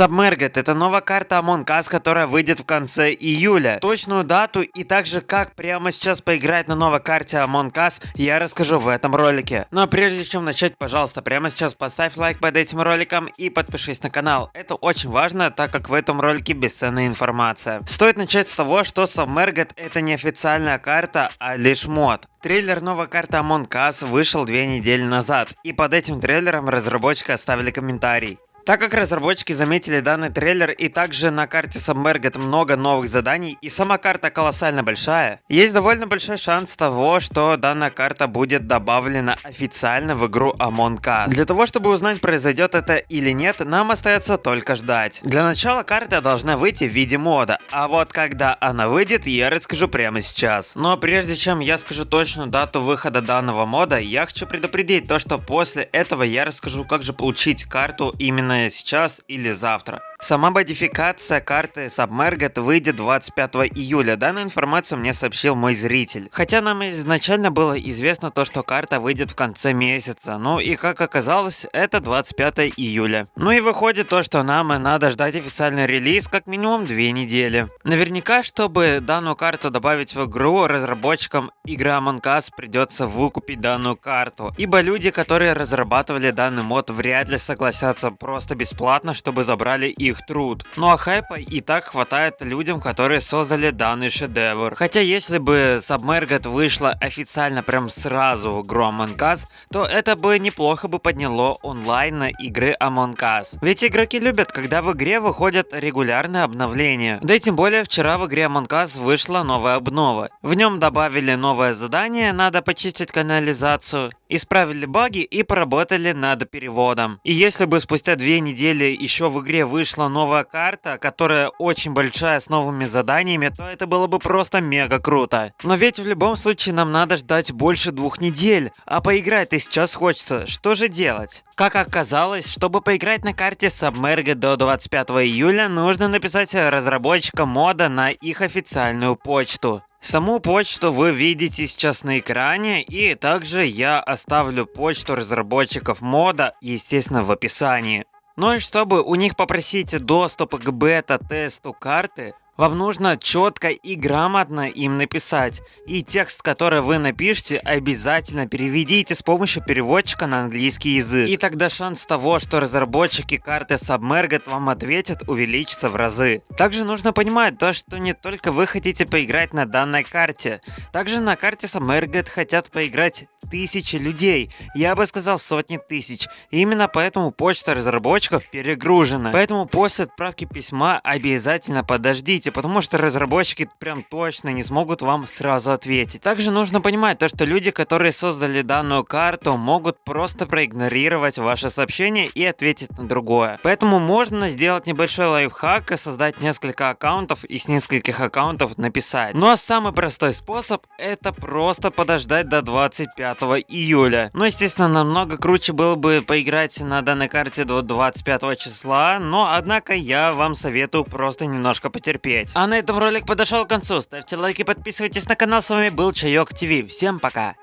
Submerged – это новая карта Among Us, которая выйдет в конце июля. Точную дату и также как прямо сейчас поиграть на новой карте Among Us я расскажу в этом ролике. Но прежде чем начать, пожалуйста, прямо сейчас поставь лайк под этим роликом и подпишись на канал. Это очень важно, так как в этом ролике бесценная информация. Стоит начать с того, что Submerged – это не официальная карта, а лишь мод. Трейлер новой карты Among Us вышел две недели назад, и под этим трейлером разработчики оставили комментарий. Так как разработчики заметили данный трейлер и также на карте Submerged много новых заданий и сама карта колоссально большая, есть довольно большой шанс того, что данная карта будет добавлена официально в игру Among Us. Для того, чтобы узнать произойдет это или нет, нам остается только ждать. Для начала карта должна выйти в виде мода, а вот когда она выйдет, я расскажу прямо сейчас. Но прежде чем я скажу точную дату выхода данного мода, я хочу предупредить то, что после этого я расскажу, как же получить карту именно сейчас или завтра. Сама модификация карты Submerged выйдет 25 июля. Данную информацию мне сообщил мой зритель. Хотя нам изначально было известно то, что карта выйдет в конце месяца. Ну и как оказалось, это 25 июля. Ну и выходит то, что нам надо ждать официальный релиз как минимум 2 недели. Наверняка, чтобы данную карту добавить в игру, разработчикам игры Among Us придется выкупить данную карту. Ибо люди, которые разрабатывали данный мод, вряд ли согласятся просто бесплатно, чтобы забрали их их труд. Ну а хайпа и так хватает людям, которые создали данный шедевр. Хотя если бы Submerged вышла официально прям сразу в игру Us, то это бы неплохо бы подняло онлайн на игры Among Us. Ведь игроки любят, когда в игре выходят регулярные обновления. Да и тем более вчера в игре Among Us вышла новая обнова. В нем добавили новое задание, надо почистить канализацию, исправили баги и поработали над переводом. И если бы спустя две недели еще в игре вышла новая карта, которая очень большая с новыми заданиями, то это было бы просто мега круто. Но ведь в любом случае нам надо ждать больше двух недель, а поиграть-то сейчас хочется, что же делать? Как оказалось, чтобы поиграть на карте Submerged до 25 июля, нужно написать разработчикам мода на их официальную почту. Саму почту вы видите сейчас на экране, и также я оставлю почту разработчиков мода, естественно, в описании. Ну и чтобы у них попросить доступ к бета-тесту карты, вам нужно четко и грамотно им написать. И текст, который вы напишите, обязательно переведите с помощью переводчика на английский язык. И тогда шанс того, что разработчики карты Submerged вам ответят, увеличится в разы. Также нужно понимать то, что не только вы хотите поиграть на данной карте. Также на карте Submerged хотят поиграть тысячи людей. Я бы сказал сотни тысяч. Именно поэтому почта разработчиков перегружена. Поэтому после отправки письма обязательно подождите потому что разработчики прям точно не смогут вам сразу ответить. Также нужно понимать то, что люди, которые создали данную карту, могут просто проигнорировать ваше сообщение и ответить на другое. Поэтому можно сделать небольшой лайфхак и создать несколько аккаунтов и с нескольких аккаунтов написать. Ну а самый простой способ это просто подождать до 25 июля. Ну естественно намного круче было бы поиграть на данной карте до 25 числа, но однако я вам советую просто немножко потерпеть. А на этом ролик подошел к концу. Ставьте лайки, подписывайтесь на канал. С вами был Чайок ТВ. Всем пока.